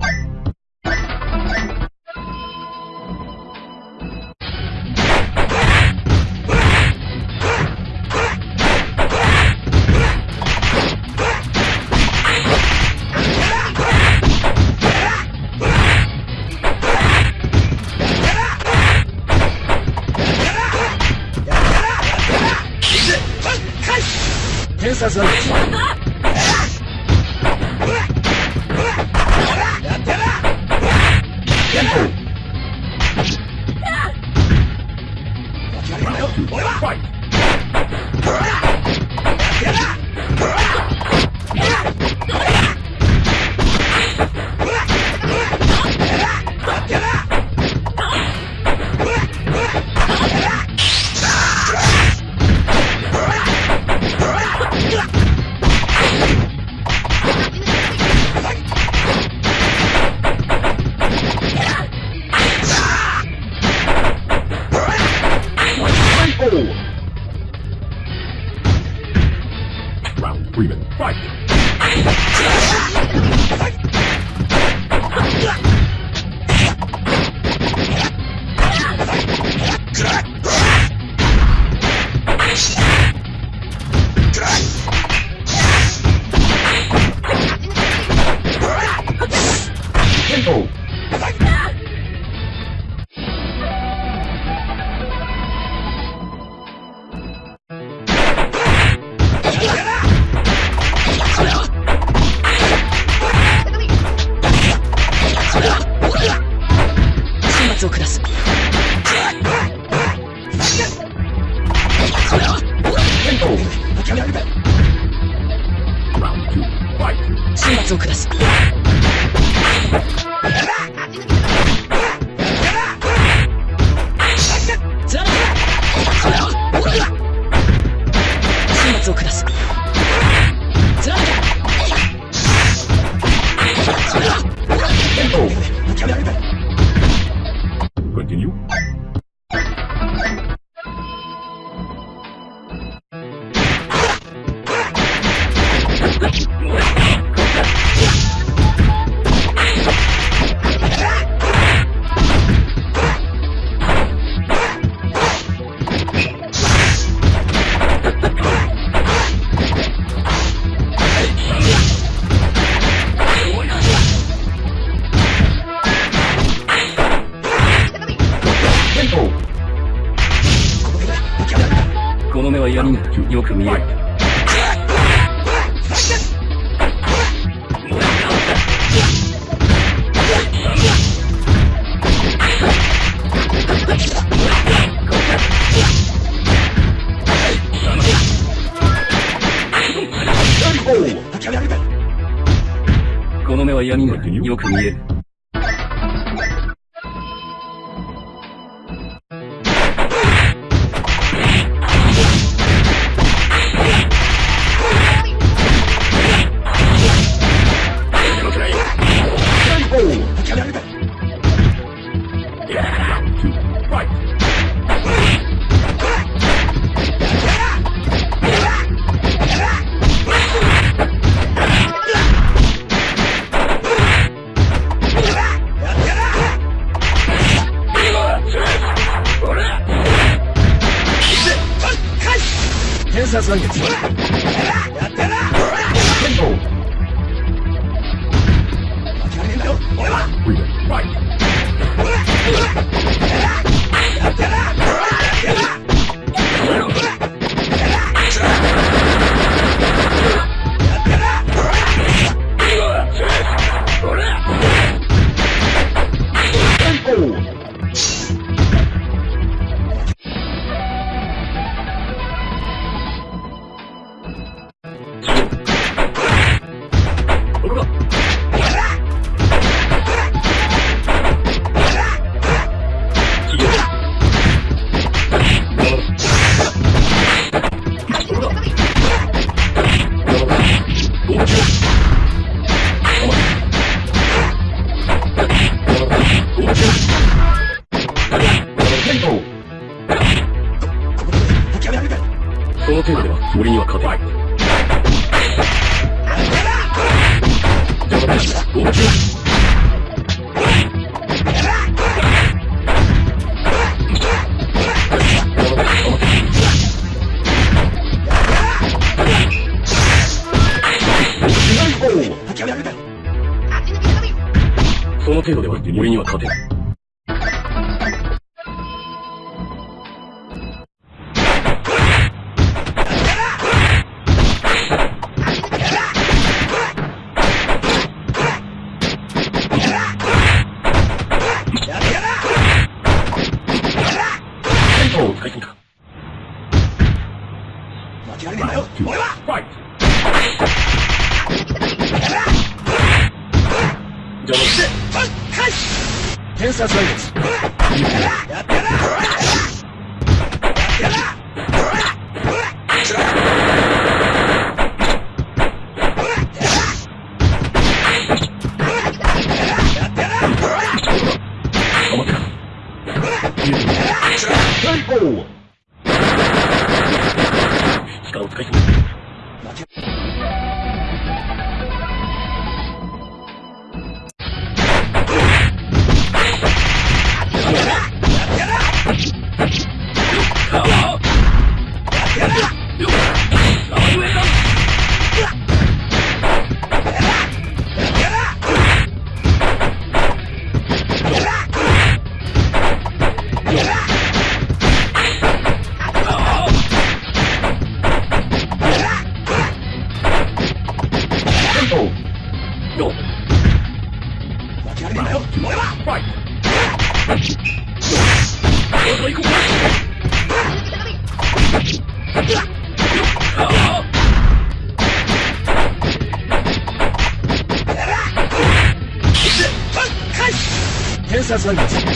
さ闇がよく見える。この目は闇がよく見える。天差その程度では森には勝てない。天差残月頑張天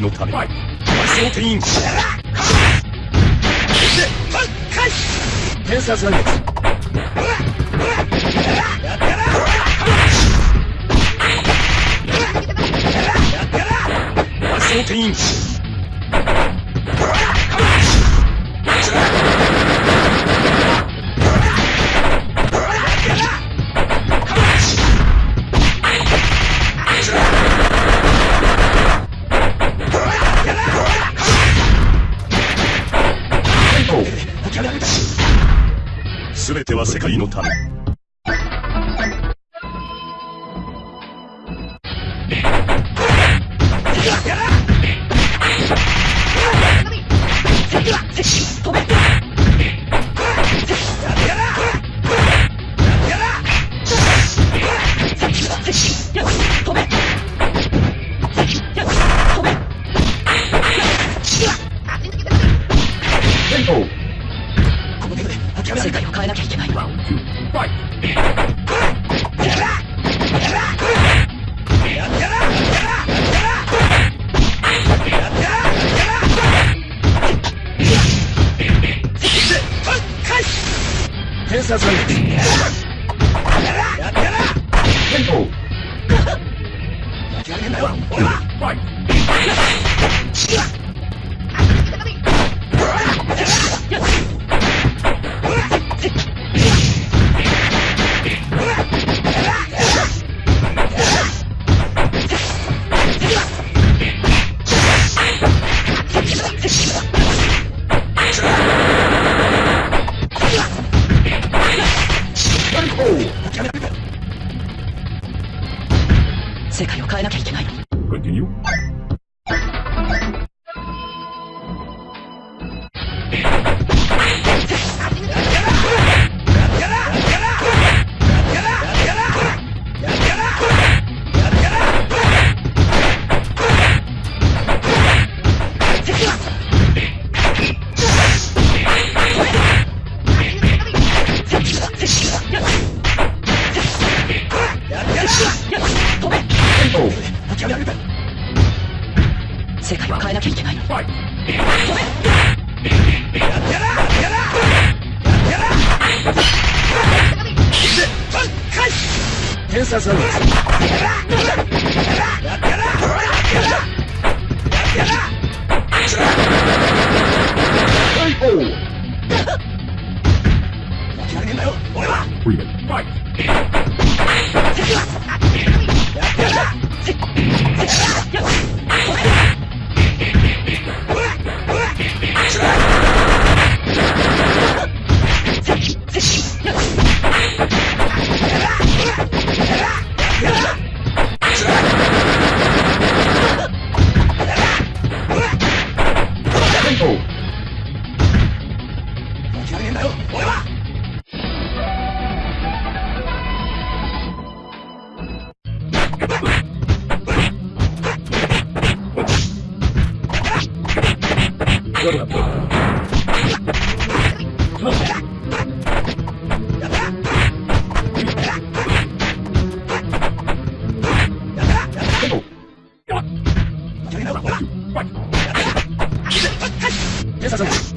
は世界のため。マリソーテイン。天差残月。マリソー全ては世界のため。世界を変えなきゃいけない。天差残月。天差残 Yeah! させます